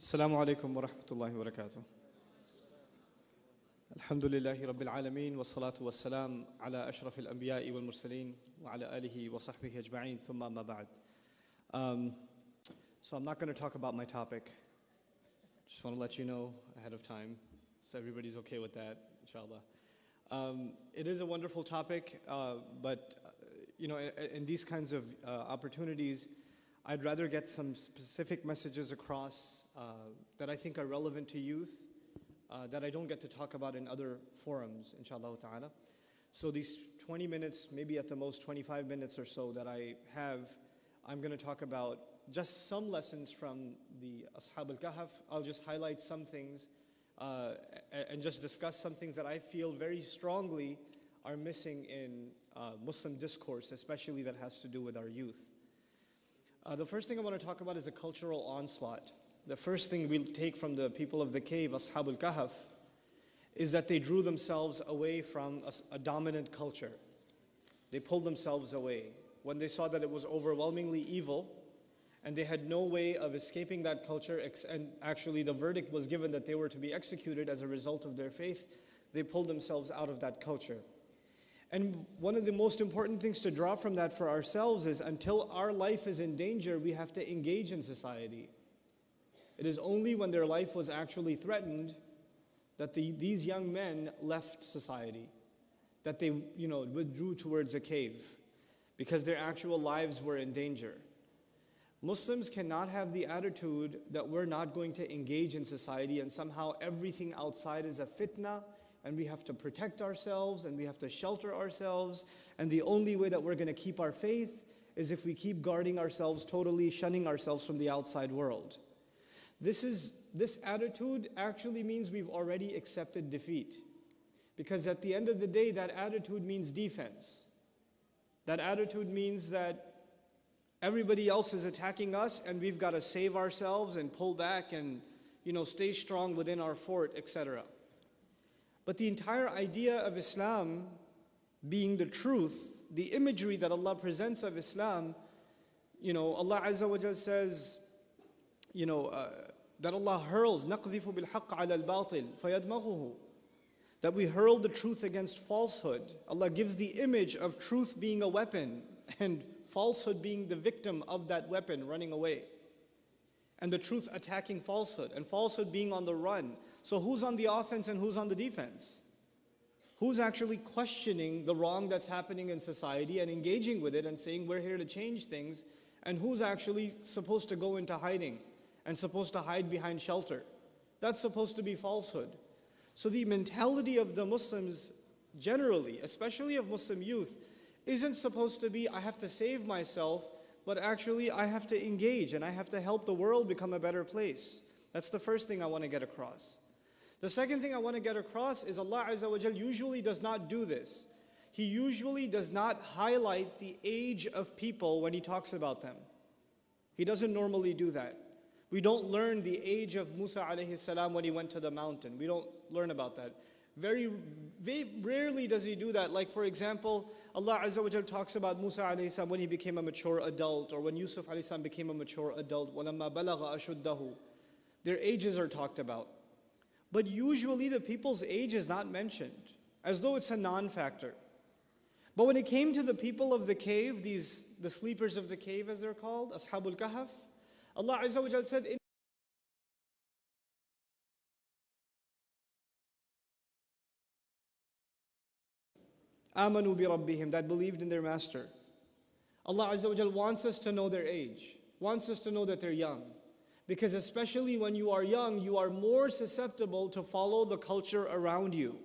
السلام عليكم ورحمة الله وبركاته. الحمد لله رب العالمين والصلاة والسلام على أشرف الأنبياء والمرسلين وعلى آله وصحبه أجمعين ثم ما بعد. Um, so I'm not going to talk about my topic. Just want to let you know ahead of time so everybody's okay with that, inshallah. Um, it is a wonderful topic, uh, but uh, you know, in, in these kinds of uh, opportunities, I'd rather get some specific messages across uh, that I think are relevant to youth, uh, that I don't get to talk about in other forums, inshallah ta'ala. So these 20 minutes, maybe at the most 25 minutes or so that I have, I'm going to talk about just some lessons from the Ashab al-Kahf. I'll just highlight some things uh, and just discuss some things that I feel very strongly are missing in uh, Muslim discourse, especially that has to do with our youth. Uh, the first thing I want to talk about is a cultural onslaught. The first thing we'll take from the people of the cave, Ashab al-Kahf, is that they drew themselves away from a, a dominant culture. They pulled themselves away. When they saw that it was overwhelmingly evil, and they had no way of escaping that culture, and actually the verdict was given that they were to be executed as a result of their faith, they pulled themselves out of that culture. And one of the most important things to draw from that for ourselves is until our life is in danger, we have to engage in society. It is only when their life was actually threatened that the, these young men left society, that they you know, withdrew towards a cave because their actual lives were in danger. Muslims cannot have the attitude that we're not going to engage in society and somehow everything outside is a fitna and we have to protect ourselves and we have to shelter ourselves and the only way that we're going to keep our faith is if we keep guarding ourselves totally, shunning ourselves from the outside world. This, is, this attitude actually means we've already accepted defeat. Because at the end of the day, that attitude means defense. That attitude means that everybody else is attacking us and we've got to save ourselves and pull back and you know, stay strong within our fort, etc. But the entire idea of Islam being the truth, the imagery that Allah presents of Islam, you know, Allah Azza wa Jal says, you know, uh, that Allah hurls نَقْذِفُ بِالْحَقِّ عَلَى الْبَاطِلِ فَيَدْمَغُهُ That we hurl the truth against falsehood. Allah gives the image of truth being a weapon and falsehood being the victim of that weapon running away. And the truth attacking falsehood and falsehood being on the run. So who's on the offense and who's on the defense? Who's actually questioning the wrong that's happening in society and engaging with it and saying we're here to change things and who's actually supposed to go into hiding? And supposed to hide behind shelter. That's supposed to be falsehood. So the mentality of the Muslims generally, especially of Muslim youth, isn't supposed to be, I have to save myself, but actually I have to engage and I have to help the world become a better place. That's the first thing I want to get across. The second thing I want to get across is Allah Azza wa Jal usually does not do this. He usually does not highlight the age of people when He talks about them. He doesn't normally do that. We don't learn the age of Musa alayhi salam when he went to the mountain. We don't learn about that. Very, very rarely does he do that. Like for example, Allah Azza wa Jal talks about Musa alayhi salam when he became a mature adult or when Yusuf alayhi salam became a mature adult. وَلَمَّا بَلَغَ أَشُدَّهُ Their ages are talked about. But usually the people's age is not mentioned, as though it's a non-factor. But when it came to the people of the cave, these the sleepers of the cave as they're called, Ashabul Kahf, Allah Azza wa Jal said, Amanu bi Rabbihim, that believed in their master. Allah Azza wa Jal wants us to know their age, wants us to know that they're young. Because especially when you are young, you are more susceptible to follow the culture around you.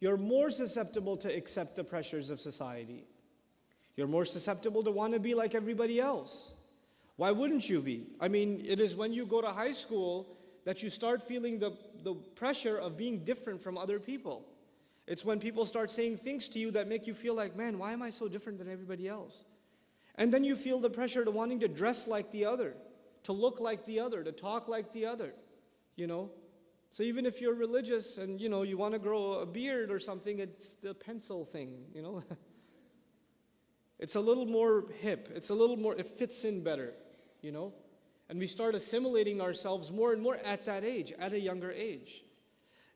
You're more susceptible to accept the pressures of society. You're more susceptible to want to be like everybody else. Why wouldn't you be? I mean, it is when you go to high school that you start feeling the, the pressure of being different from other people. It's when people start saying things to you that make you feel like, man, why am I so different than everybody else? And then you feel the pressure to wanting to dress like the other, to look like the other, to talk like the other, you know? So even if you're religious and, you know, you want to grow a beard or something, it's the pencil thing, you know? it's a little more hip. It's a little more, it fits in better you know? And we start assimilating ourselves more and more at that age, at a younger age.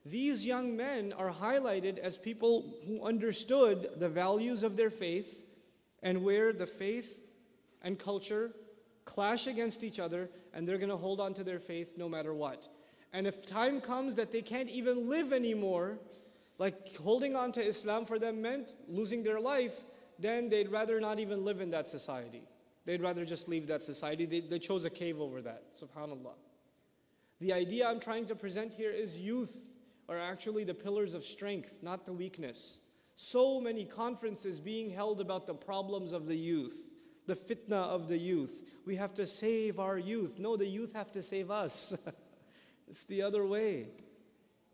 These young men are highlighted as people who understood the values of their faith and where the faith and culture clash against each other and they're going to hold on to their faith no matter what. And if time comes that they can't even live anymore, like holding on to Islam for them meant losing their life, then they'd rather not even live in that society. They'd rather just leave that society. They, they chose a cave over that, subhanAllah. The idea I'm trying to present here is youth are actually the pillars of strength, not the weakness. So many conferences being held about the problems of the youth, the fitna of the youth. We have to save our youth. No, the youth have to save us. it's the other way.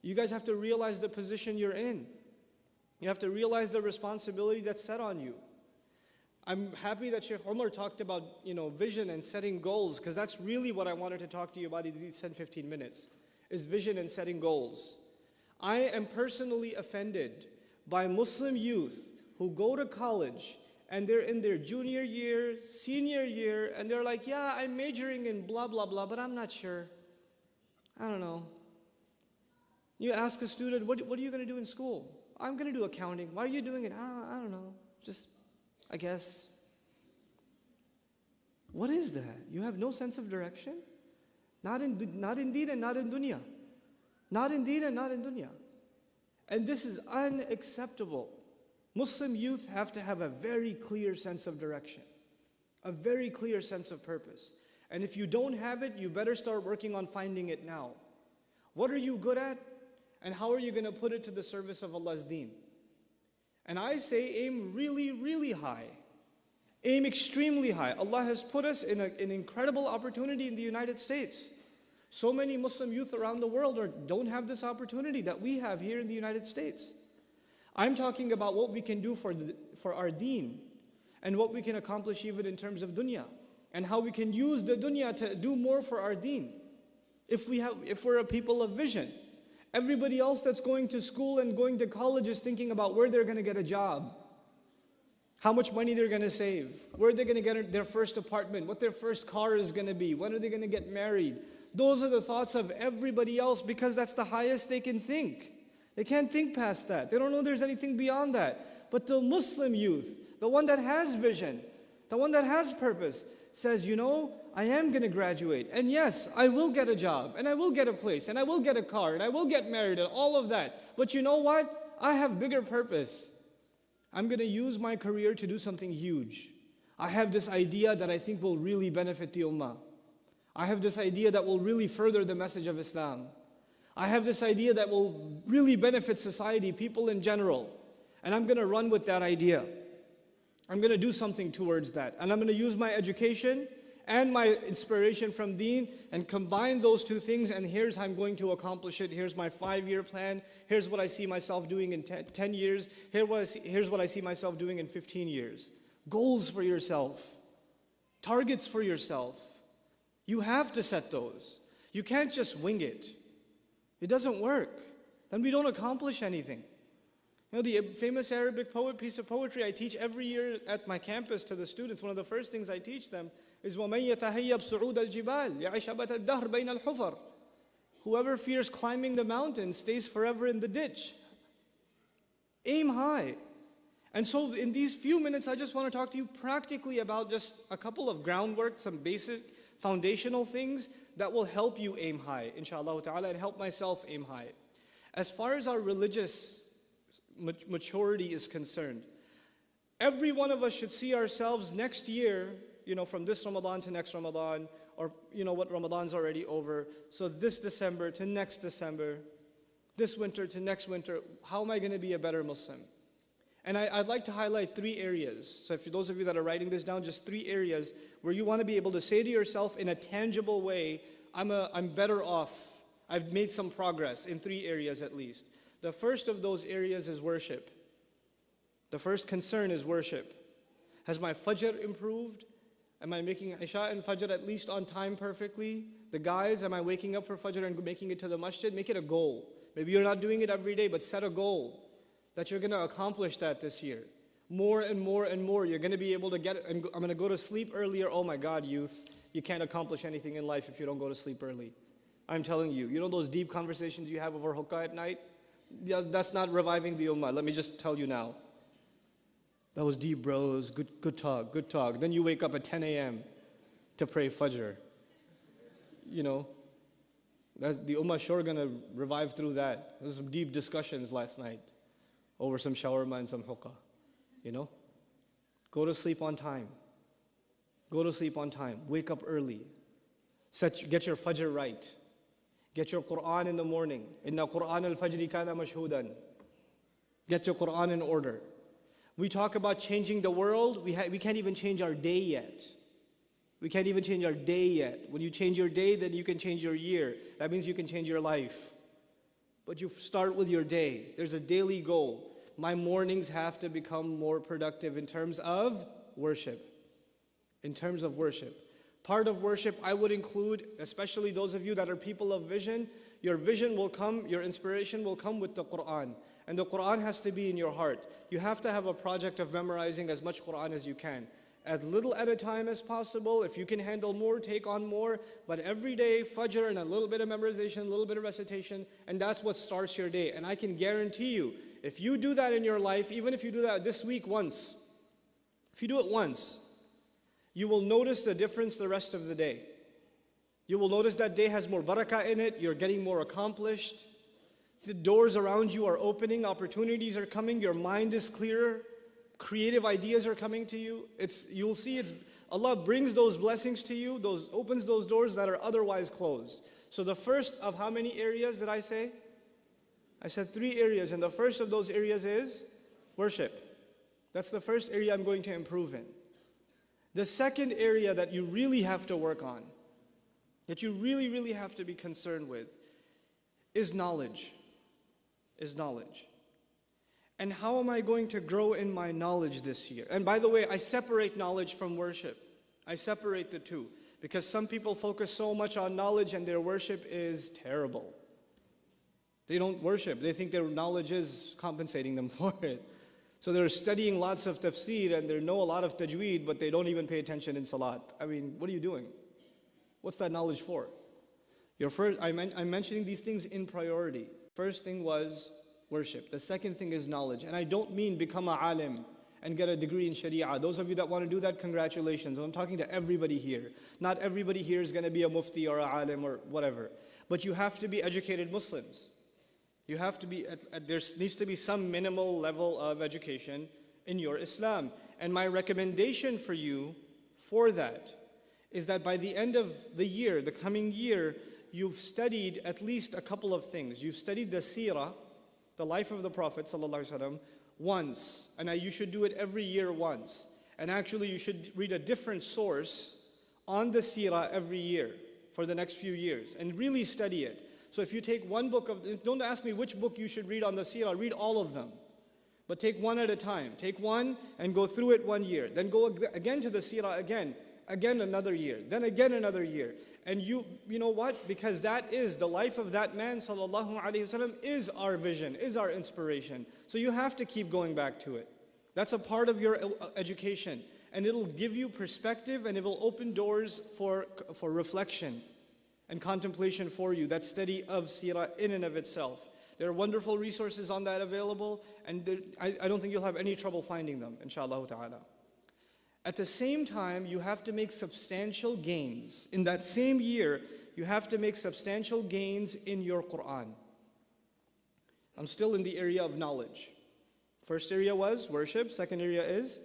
You guys have to realize the position you're in. You have to realize the responsibility that's set on you. I'm happy that Sheikh Omar talked about, you know, vision and setting goals because that's really what I wanted to talk to you about in these 10, 15 minutes, is vision and setting goals. I am personally offended by Muslim youth who go to college and they're in their junior year, senior year, and they're like, yeah, I'm majoring in blah, blah, blah, but I'm not sure. I don't know. You ask a student, what, what are you going to do in school? I'm going to do accounting. Why are you doing it? I, I don't know. Just, I guess. What is that? You have no sense of direction? Not in, not in deen and not in dunya. Not in deen and not in dunya. And this is unacceptable. Muslim youth have to have a very clear sense of direction, a very clear sense of purpose. And if you don't have it, you better start working on finding it now. What are you good at? And how are you going to put it to the service of Allah's deen? And I say aim really, really high. Aim extremely high. Allah has put us in a, an incredible opportunity in the United States. So many Muslim youth around the world are, don't have this opportunity that we have here in the United States. I'm talking about what we can do for, the, for our deen and what we can accomplish even in terms of dunya and how we can use the dunya to do more for our deen if, we have, if we're a people of vision. Everybody else that's going to school and going to college is thinking about where they're going to get a job, how much money they're going to save, where they're going to get their first apartment, what their first car is going to be, when are they going to get married. Those are the thoughts of everybody else because that's the highest they can think. They can't think past that. They don't know there's anything beyond that. But the Muslim youth, the one that has vision, the one that has purpose, says, you know, I am going to graduate. And yes, I will get a job, and I will get a place, and I will get a car, and I will get married, and all of that. But you know what? I have bigger purpose. I'm going to use my career to do something huge. I have this idea that I think will really benefit the ummah. I have this idea that will really further the message of Islam. I have this idea that will really benefit society, people in general. And I'm going to run with that idea. I'm going to do something towards that. And I'm going to use my education and my inspiration from deen and combine those two things and here's how I'm going to accomplish it. Here's my five-year plan. Here's what I see myself doing in 10 years. Here here's what I see myself doing in 15 years. Goals for yourself. Targets for yourself. You have to set those. You can't just wing it. It doesn't work. Then we don't accomplish anything. You know, the uh, famous Arabic poet piece of poetry I teach every year at my campus to the students, one of the first things I teach them is وَمَنْ يَتَهَيَّبْ صُعُودَ الْجِبَالِ يَعِشَبَةَ الدَّهْرِ بَيْنَ الْحُفَرِ Whoever fears climbing the mountain stays forever in the ditch. Aim high. And so in these few minutes, I just want to talk to you practically about just a couple of groundwork, some basic foundational things that will help you aim high, inshallah ta'ala, and help myself aim high. As far as our religious maturity is concerned, every one of us should see ourselves next year you know, from this Ramadan to next Ramadan, or you know what, Ramadan's already over. So this December to next December, this winter to next winter, how am I going to be a better Muslim? And I, would like to highlight three areas. So if those of you that are writing this down, just three areas where you want to be able to say to yourself in a tangible way, I'm, a, I'm better off. I've made some progress in three areas at least. The first of those areas is worship. The first concern is worship. Has my fajr improved? Am I making Isha and Fajr at least on time perfectly? The guys, am I waking up for Fajr and making it to the masjid? Make it a goal. Maybe you're not doing it every day, but set a goal that you're going to accomplish that this year. More and more and more, you're going to be able to get. I'm going to go to sleep earlier. Oh my God, youth. You can't accomplish anything in life if you don't go to sleep early. I'm telling you, you know those deep conversations you have over hookah at night? That's not reviving the ummah. Let me just tell you now. That was deep, bros. Good, good talk, good talk. Then you wake up at 10 a.m. to pray Fajr. You know, the ummah sure gonna revive through that. There's some deep discussions last night over some shawarma and some hookah. You know? Go to sleep on time. Go to sleep on time. Wake up early. Set, get your fajr right. Get your Quran in the morning. Inna Quran al-fajri kana mashhudan. Get your Quran in order. We talk about changing the world. We, we can't even change our day yet. We can't even change our day yet. When you change your day, then you can change your year. That means you can change your life. But you start with your day. There's a daily goal. My mornings have to become more productive in terms of worship. In terms of worship. Part of worship I would include, especially those of you that are people of vision, your vision will come, your inspiration will come with the Quran. And the Quran has to be in your heart. You have to have a project of memorizing as much Quran as you can. As little at a time as possible. If you can handle more, take on more. But every day, Fajr and a little bit of memorization, a little bit of recitation, and that's what starts your day. And I can guarantee you, if you do that in your life, even if you do that this week once, if you do it once, you will notice the difference the rest of the day. You will notice that day has more barakah in it, you're getting more accomplished. The doors around you are opening, opportunities are coming, your mind is clearer, creative ideas are coming to you. It's, you'll see it's, Allah brings those blessings to you, those, opens those doors that are otherwise closed. So the first of how many areas did I say? I said three areas, and the first of those areas is worship. That's the first area I'm going to improve in. The second area that you really have to work on, that you really, really have to be concerned with, is knowledge is knowledge. And how am I going to grow in my knowledge this year? And by the way, I separate knowledge from worship. I separate the two because some people focus so much on knowledge and their worship is terrible. They don't worship, they think their knowledge is compensating them for it. So they're studying lots of tafsir and they know a lot of tajweed, but they don't even pay attention in salat. I mean, what are you doing? What's that knowledge for? Your first, I'm, I'm mentioning these things in priority. First thing was worship. The second thing is knowledge. And I don't mean become a alim and get a degree in Sharia. Those of you that want to do that, congratulations. I'm talking to everybody here. Not everybody here is going to be a mufti or a alim or whatever. But you have to be educated Muslims. You have to be, there needs to be some minimal level of education in your Islam. And my recommendation for you for that is that by the end of the year, the coming year, you've studied at least a couple of things. You've studied the seerah, the life of the Prophet ﷺ, once, and you should do it every year once. And actually, you should read a different source on the seerah every year for the next few years and really study it. So if you take one book of, don't ask me which book you should read on the seerah, read all of them. But take one at a time. Take one and go through it one year. Then go again to the seerah again, again another year, then again another year. And you, you know what? Because that is the life of that man, sallallahu alaihi wasallam, is our vision, is our inspiration. So you have to keep going back to it. That's a part of your uh, education, and it'll give you perspective, and it will open doors for for reflection and contemplation for you. That study of sirah in and of itself. There are wonderful resources on that available, and there, I, I don't think you'll have any trouble finding them, inshallah ta'ala. At the same time, you have to make substantial gains. In that same year, you have to make substantial gains in your Quran. I'm still in the area of knowledge. First area was worship, second area is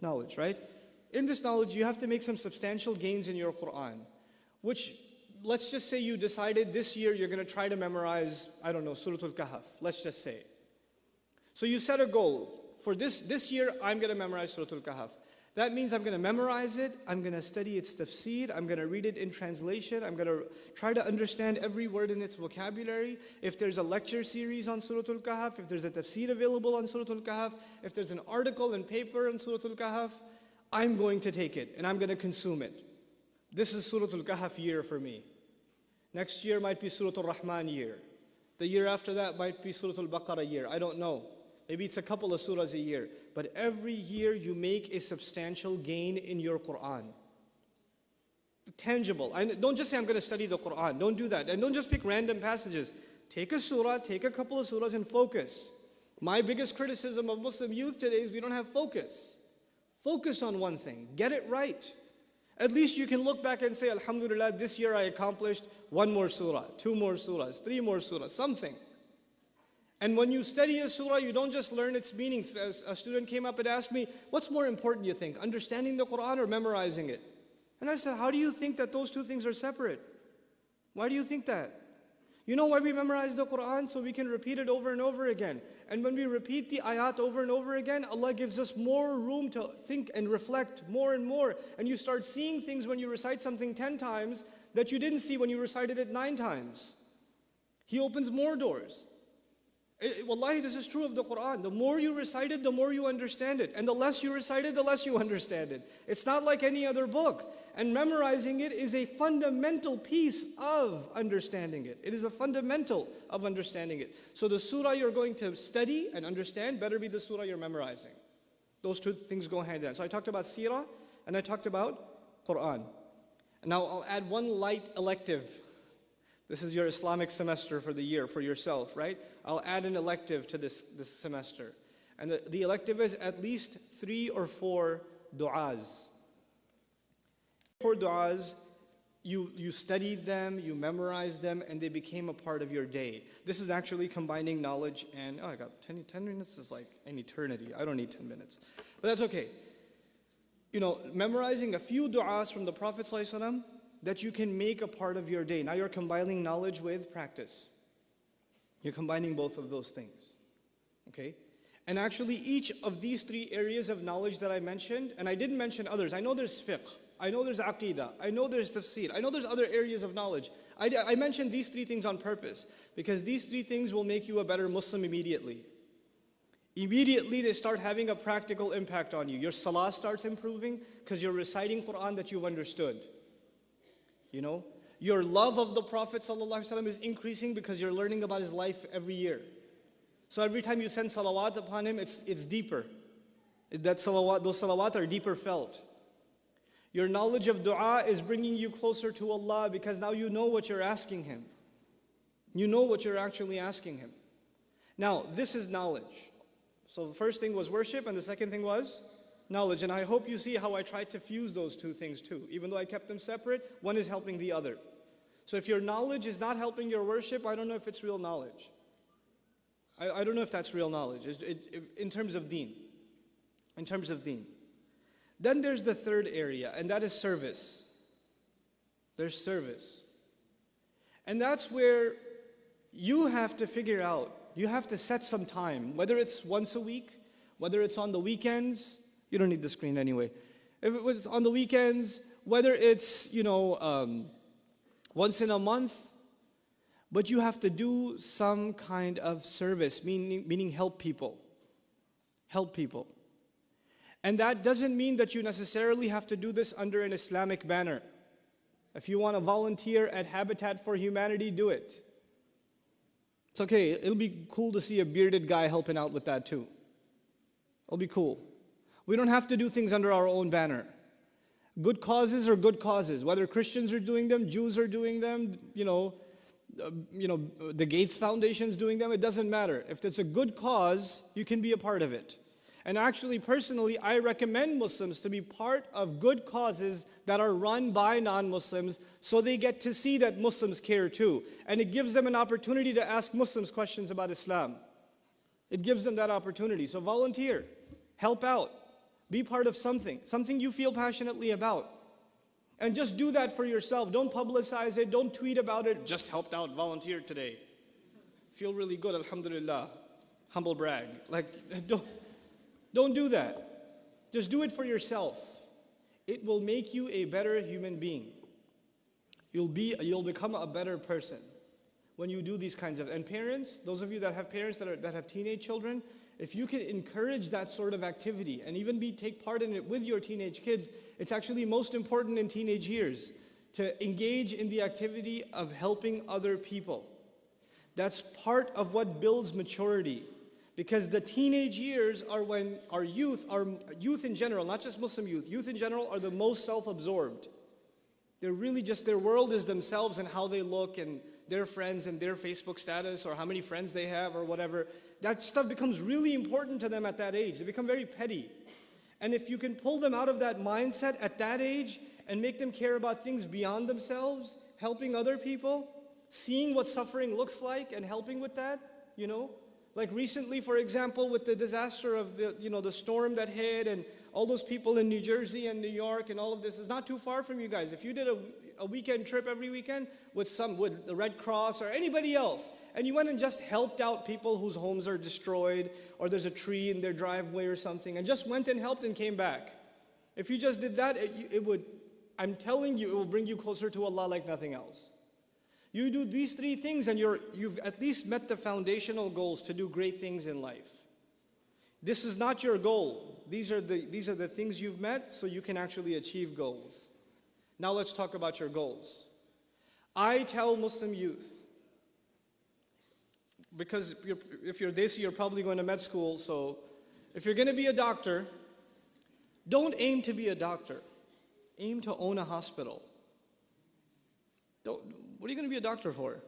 knowledge, right? In this knowledge, you have to make some substantial gains in your Quran, which let's just say you decided this year you're going to try to memorize, I don't know, Surah Al-Kahf, let's just say. So you set a goal. For this, this year, I'm going to memorize Surah Al-Kahf. That means I'm going to memorize it, I'm going to study its tafsir, I'm going to read it in translation, I'm going to try to understand every word in its vocabulary. If there's a lecture series on Surah Al-Kahf, if there's a tafsir available on Surah Al-Kahf, if there's an article and paper on Surah Al-Kahf, I'm going to take it and I'm going to consume it. This is Surah Al-Kahf year for me. Next year might be Surah Al-Rahman year. The year after that might be Surah Al-Baqarah year. I don't know. Maybe it's a couple of surahs a year. But every year you make a substantial gain in your Quran. tangible. And don't just say, I'm going to study the Quran. Don't do that. And don't just pick random passages. Take a surah, take a couple of surahs and focus. My biggest criticism of Muslim youth today is we don't have focus. Focus on one thing, get it right. At least you can look back and say, Alhamdulillah, this year I accomplished one more surah, two more surahs, three more surahs, something. And when you study a surah, you don't just learn its meanings. As a student came up and asked me, What's more important, you think, understanding the Quran or memorizing it? And I said, How do you think that those two things are separate? Why do you think that? You know why we memorize the Quran? So we can repeat it over and over again. And when we repeat the ayat over and over again, Allah gives us more room to think and reflect more and more. And you start seeing things when you recite something 10 times that you didn't see when you recited it 9 times. He opens more doors. It, wallahi, this is true of the Quran. The more you recite it, the more you understand it. And the less you recite it, the less you understand it. It's not like any other book. And memorizing it is a fundamental piece of understanding it. It is a fundamental of understanding it. So the surah you're going to study and understand better be the surah you're memorizing. Those two things go hand in hand. So I talked about seerah and I talked about Quran. And now I'll add one light elective this is your Islamic semester for the year for yourself, right? I'll add an elective to this, this semester. And the, the elective is at least three or four du'as. Four du'as, you, you studied them, you memorized them, and they became a part of your day. This is actually combining knowledge and, oh, I got 10, 10 minutes is like an eternity. I don't need 10 minutes. But that's okay. You know, memorizing a few du'as from the Prophet ﷺ that you can make a part of your day. Now you're combining knowledge with practice. You're combining both of those things. Okay? And actually, each of these three areas of knowledge that I mentioned, and I didn't mention others. I know there's fiqh, I know there's aqidah, I know there's tafsir, I know there's other areas of knowledge. I, I mentioned these three things on purpose because these three things will make you a better Muslim immediately. Immediately, they start having a practical impact on you. Your salah starts improving because you're reciting Quran that you've understood. You know, your love of the Prophet ﷺ is increasing because you're learning about his life every year. So every time you send salawat upon him, it's, it's deeper. That salawat, those salawat are deeper felt. Your knowledge of dua is bringing you closer to Allah because now you know what you're asking Him. You know what you're actually asking Him. Now, this is knowledge. So the first thing was worship, and the second thing was knowledge. And I hope you see how I tried to fuse those two things too. Even though I kept them separate, one is helping the other. So if your knowledge is not helping your worship, I don't know if it's real knowledge. I, I don't know if that's real knowledge it, it, in terms of deen. In terms of deen. Then there's the third area, and that is service. There's service. And that's where you have to figure out, you have to set some time, whether it's once a week, whether it's on the weekends, you don't need the screen anyway. If it was on the weekends, whether it's, you know, um, once in a month, but you have to do some kind of service, meaning, meaning help people. Help people. And that doesn't mean that you necessarily have to do this under an Islamic banner. If you want to volunteer at Habitat for Humanity, do it. It's okay, it'll be cool to see a bearded guy helping out with that too. It'll be cool. We don't have to do things under our own banner. Good causes are good causes. Whether Christians are doing them, Jews are doing them, you know, uh, you know, the Gates Foundation's doing them, it doesn't matter. If it's a good cause, you can be a part of it. And actually, personally, I recommend Muslims to be part of good causes that are run by non-Muslims so they get to see that Muslims care too. And it gives them an opportunity to ask Muslims questions about Islam. It gives them that opportunity. So volunteer, help out. Be part of something, something you feel passionately about. And just do that for yourself. Don't publicize it, don't tweet about it. Just helped out, volunteered today. Feel really good, alhamdulillah. Humble brag. Like, don't, don't do that. Just do it for yourself. It will make you a better human being. You'll, be, you'll become a better person when you do these kinds of, and parents, those of you that have parents that, are, that have teenage children, if you can encourage that sort of activity and even be take part in it with your teenage kids, it's actually most important in teenage years to engage in the activity of helping other people. That's part of what builds maturity. Because the teenage years are when our youth, our youth in general, not just Muslim youth, youth in general are the most self-absorbed. They're really just, their world is themselves and how they look and their friends and their Facebook status or how many friends they have or whatever. That stuff becomes really important to them at that age. They become very petty. And if you can pull them out of that mindset at that age and make them care about things beyond themselves, helping other people, seeing what suffering looks like and helping with that, you know? Like recently, for example, with the disaster of the, you know, the storm that hit and all those people in New Jersey and New York and all of this is not too far from you guys. If you did a, a weekend trip every weekend with some, with the Red Cross or anybody else, and you went and just helped out people whose homes are destroyed or there's a tree in their driveway or something and just went and helped and came back. If you just did that, it, it would, I'm telling you, it will bring you closer to Allah like nothing else. You do these three things and you're, you've at least met the foundational goals to do great things in life. This is not your goal. These are, the, these are the things you've met so you can actually achieve goals. Now let's talk about your goals. I tell Muslim youth, because if you're, if you're this, you're probably going to med school, so if you're going to be a doctor, don't aim to be a doctor. Aim to own a hospital. Don't, what are you going to be a doctor for?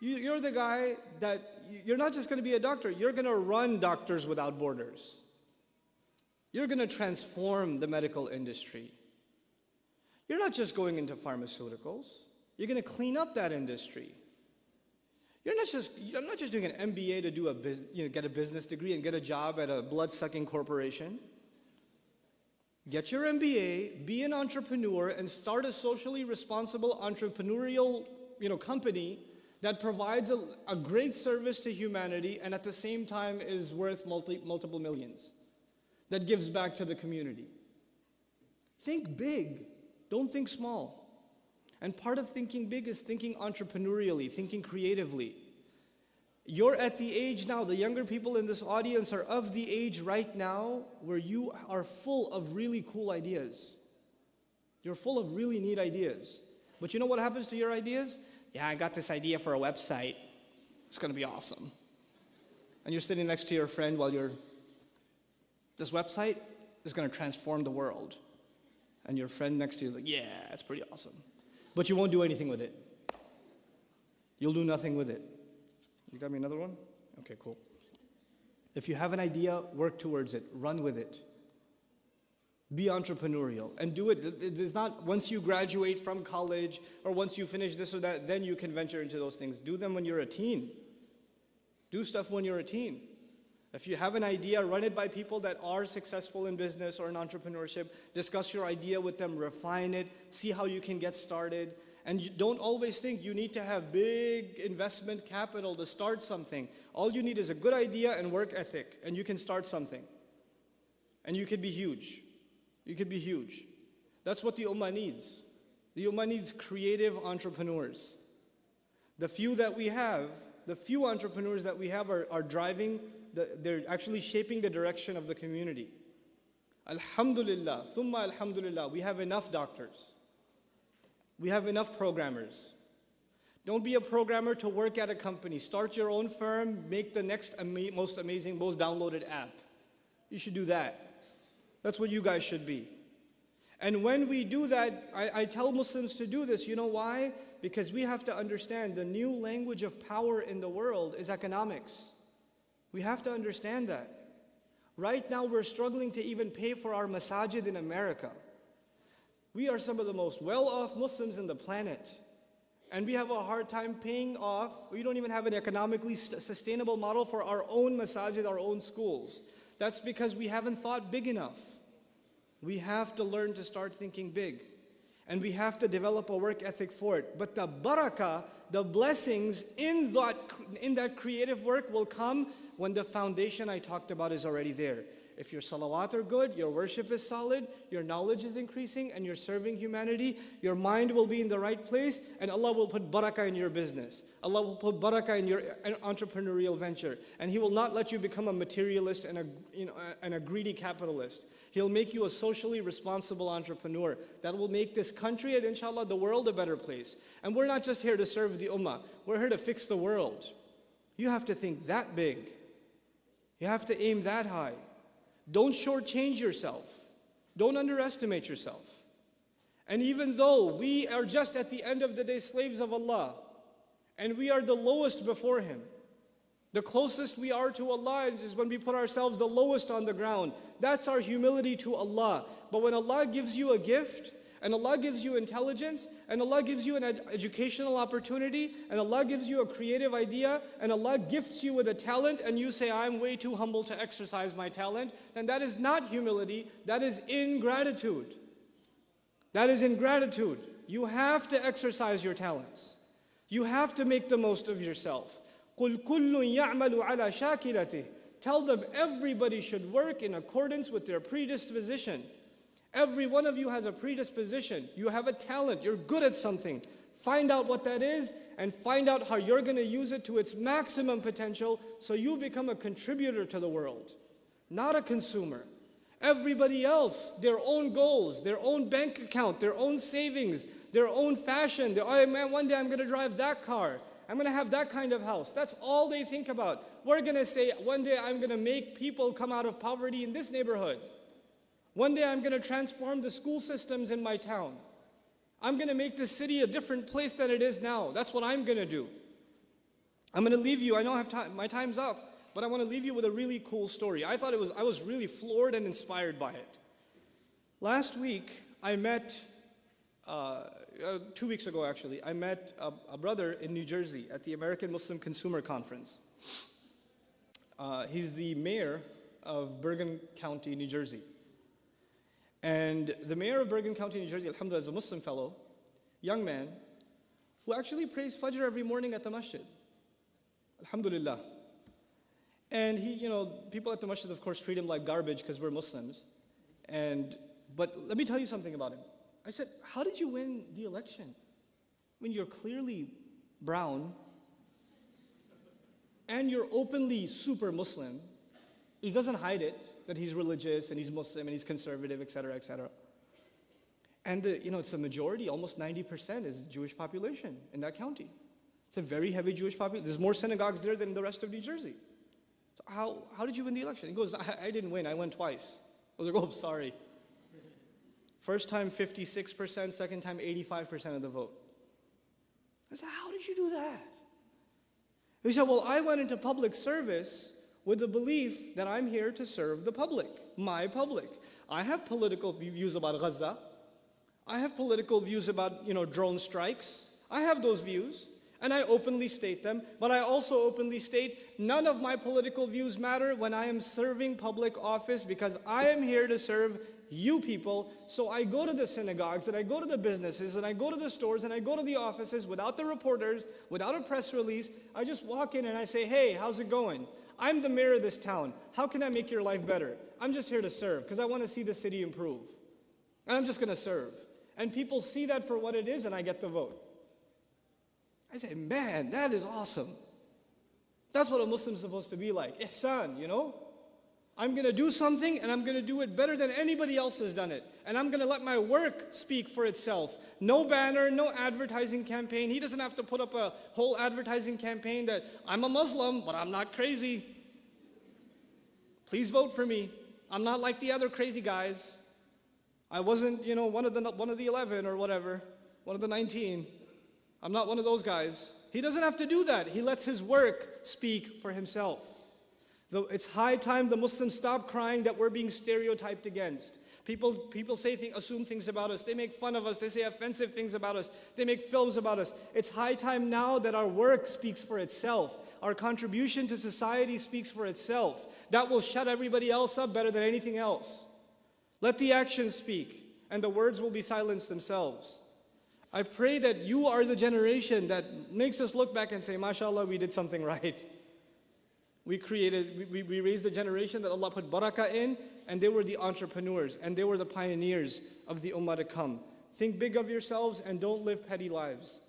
You, you're the guy that, you're not just going to be a doctor, you're going to run Doctors Without Borders. You're going to transform the medical industry. You're not just going into pharmaceuticals, you're going to clean up that industry. You're not just, I'm not just doing an MBA to do a you know, get a business degree and get a job at a blood-sucking corporation. Get your MBA, be an entrepreneur, and start a socially responsible entrepreneurial you know, company that provides a, a great service to humanity and at the same time is worth multi, multiple millions, that gives back to the community. Think big, don't think small. And part of thinking big is thinking entrepreneurially, thinking creatively. You're at the age now, the younger people in this audience are of the age right now where you are full of really cool ideas. You're full of really neat ideas. But you know what happens to your ideas? Yeah, I got this idea for a website. It's gonna be awesome. And you're sitting next to your friend while you're, this website is gonna transform the world. And your friend next to you is like, yeah, it's pretty awesome. But you won't do anything with it. You'll do nothing with it. You got me another one? Okay, cool. If you have an idea, work towards it, run with it. Be entrepreneurial and do it. It is not once you graduate from college or once you finish this or that, then you can venture into those things. Do them when you're a teen. Do stuff when you're a teen. If you have an idea, run it by people that are successful in business or in entrepreneurship. Discuss your idea with them, refine it, see how you can get started. And you don't always think you need to have big investment capital to start something. All you need is a good idea and work ethic, and you can start something. And you can be huge. You can be huge. That's what the Ummah needs. The Ummah needs creative entrepreneurs. The few that we have, the few entrepreneurs that we have are, are driving the, they're actually shaping the direction of the community. Alhamdulillah, thumma alhamdulillah, we have enough doctors. We have enough programmers. Don't be a programmer to work at a company. Start your own firm, make the next ama most amazing, most downloaded app. You should do that. That's what you guys should be. And when we do that, I, I, tell Muslims to do this. You know why? Because we have to understand the new language of power in the world is economics. We have to understand that. Right now, we're struggling to even pay for our masajid in America. We are some of the most well-off Muslims in the planet. And we have a hard time paying off. We don't even have an economically sustainable model for our own masajid, our own schools. That's because we haven't thought big enough. We have to learn to start thinking big. And we have to develop a work ethic for it. But the barakah, the blessings in that, in that creative work will come when the foundation I talked about is already there. If your salawat are good, your worship is solid, your knowledge is increasing, and you're serving humanity, your mind will be in the right place, and Allah will put barakah in your business. Allah will put barakah in your entrepreneurial venture. And He will not let you become a materialist and a, you know, and a greedy capitalist. He'll make you a socially responsible entrepreneur that will make this country and inshallah the world a better place. And we're not just here to serve the ummah, we're here to fix the world. You have to think that big. You have to aim that high. Don't shortchange yourself. Don't underestimate yourself. And even though we are just at the end of the day slaves of Allah, and we are the lowest before Him, the closest we are to Allah is when we put ourselves the lowest on the ground. That's our humility to Allah. But when Allah gives you a gift, and Allah gives you intelligence, and Allah gives you an ed- educational opportunity, and Allah gives you a creative idea, and Allah gifts you with a talent, and you say, I'm way too humble to exercise my talent, then that is not humility, that is ingratitude. That is ingratitude. You have to exercise your talents. You have to make the most of yourself. قُلْ كُلٌّ يَعْمَلُ عَلَى شَاكِلَتِهِ Tell them everybody should work in accordance with their predisposition. Every one of you has a predisposition. You have a talent. You're good at something. Find out what that is and find out how you're going to use it to its maximum potential so you become a contributor to the world, not a consumer. Everybody else, their own goals, their own bank account, their own savings, their own fashion. Oh man, one day I'm going to drive that car. I'm going to have that kind of house. That's all they think about. We're going to say, one day I'm going to make people come out of poverty in this neighborhood. One day I'm going to transform the school systems in my town. I'm going to make this city a different place than it is now. That's what I'm going to do. I'm going to leave you. I don't have time. My time's up. But I want to leave you with a really cool story. I thought it was, I was really floored and inspired by it. Last week, I met, uh, uh, two weeks ago actually, I met a, a, brother in New Jersey at the American Muslim Consumer Conference. Uh, he's the mayor of Bergen County, New Jersey. And the mayor of Bergen County, New Jersey, alhamdulillah, is a Muslim fellow, young man, who actually prays Fajr every morning at the masjid. Alhamdulillah. And he, you know, people at the masjid, of course, treat him like garbage because we're Muslims. And, but let me tell you something about him. I said, How did you win the election? When you're clearly brown and you're openly super Muslim. He doesn't hide it that he's religious and he's Muslim and he's conservative, et cetera, et cetera. And the, you know, it's a majority, almost 90% is Jewish population in that county. It's a very heavy Jewish population. There's more synagogues there than the rest of New Jersey. So how, how did you win the election? He goes, I, I didn't win, I won twice. I was like, oh, sorry. First time 56%, second time 85% of the vote. I said, how did you do that? He said, well, I went into public service with the belief that I'm here to serve the public, my public. I have political views about Gaza. I have political views about, you know, drone strikes. I have those views, and I openly state them, but I also openly state none of my political views matter when I am serving public office because I am here to serve you people. So I go to the synagogues and I go to the businesses and I go to the stores and I go to the offices without the reporters, without a press release. I just walk in and I say, hey, how's it going? I'm the mayor of this town. How can I make your life better? I'm just here to serve because I want to see the city improve. And I'm just going to serve. And people see that for what it is and I get the vote. I say, man, that is awesome. That's what a Muslim's supposed to be like. Ihsan, you know? I'm going to do something and I'm going to do it better than anybody else has done it. And I'm going to let my work speak for itself. No banner, no advertising campaign. He doesn't have to put up a whole advertising campaign that I'm a Muslim, but I'm not crazy. Please vote for me. I'm not like the other crazy guys. I wasn't, you know, one of the one of the 11 or whatever, one of the 19. I'm not one of those guys. He doesn't have to do that. He lets his work speak for himself. It's high time the Muslims stop crying that we're being stereotyped against. People, people say th assume things about us. They make fun of us. They say offensive things about us. They make films about us. It's high time now that our work speaks for itself. Our contribution to society speaks for itself. That will shut everybody else up better than anything else. Let the actions speak, and the words will be silenced themselves. I pray that you are the generation that makes us look back and say, MashaAllah, we did something right. We created, we, we raised the generation that Allah put barakah in, and they were the entrepreneurs, and they were the pioneers of the ummah to come. Think big of yourselves and don't live petty lives.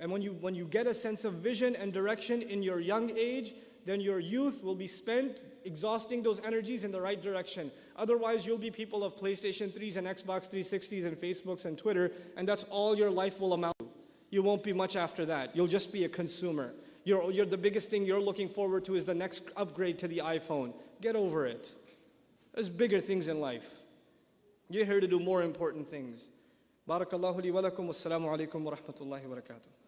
And when you, when you get a sense of vision and direction in your young age, then your youth will be spent exhausting those energies in the right direction. Otherwise, you'll be people of PlayStation 3s and Xbox 360s and Facebooks and Twitter, and that's all your life will amount to. You won't be much after that. You'll just be a consumer. You're, you're, the biggest thing you're looking forward to is the next upgrade to the iPhone. Get over it. There's bigger things in life. You're here to do more important things. Barakallahu li wa lakum. Alaikum wa rahmatullahi wa barakatuh.